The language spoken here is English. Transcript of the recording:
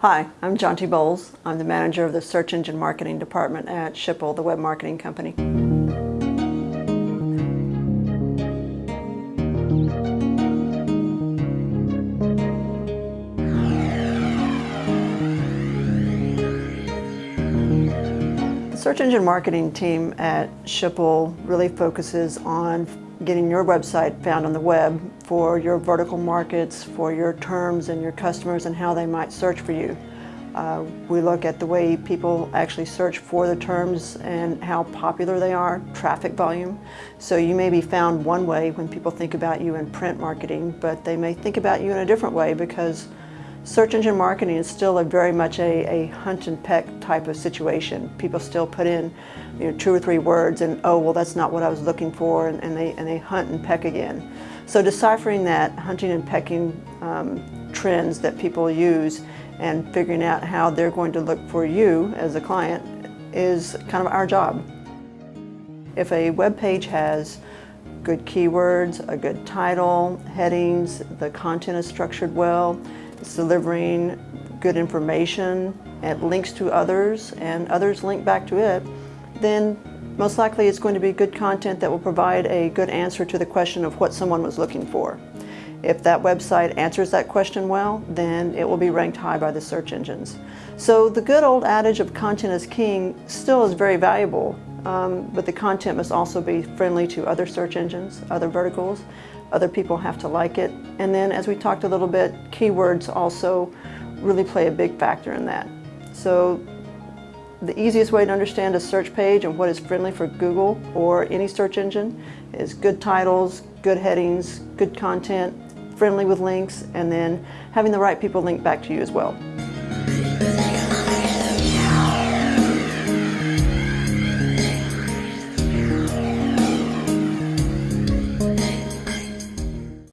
Hi, I'm Jonty Bowles. I'm the manager of the Search Engine Marketing Department at Schipul, the web marketing company. Search engine marketing team at Schipul really focuses on getting your website found on the web for your vertical markets, for your terms and your customers and how they might search for you. Uh, we look at the way people actually search for the terms and how popular they are, traffic volume. So you may be found one way when people think about you in print marketing, but they may think about you in a different way because search engine marketing is still a very much a, a hunt and peck type of situation. People still put in you know, two or three words and, oh, well, that's not what I was looking for, and, and they, and they hunt and peck again. So deciphering that hunting and pecking um, trends that people use and figuring out how they're going to look for you as a client is kind of our job. If a web page has good keywords, a good title, headings, the content is structured well, it's delivering good information, it links to others, and others link back to it, then most likely it's going to be good content that will provide a good answer to the question of what someone was looking for. If that website answers that question well, then it will be ranked high by the search engines. So the good old adage of content is king still is very valuable, um, but the content must also be friendly to other search engines, other verticals. Other people have to like it. And then as we talked a little bit, keywords also really play a big factor in that. So the easiest way to understand a search page and what is friendly for Google or any search engine is good titles, good headings, good content, friendly with links, and then having the right people link back to you as well.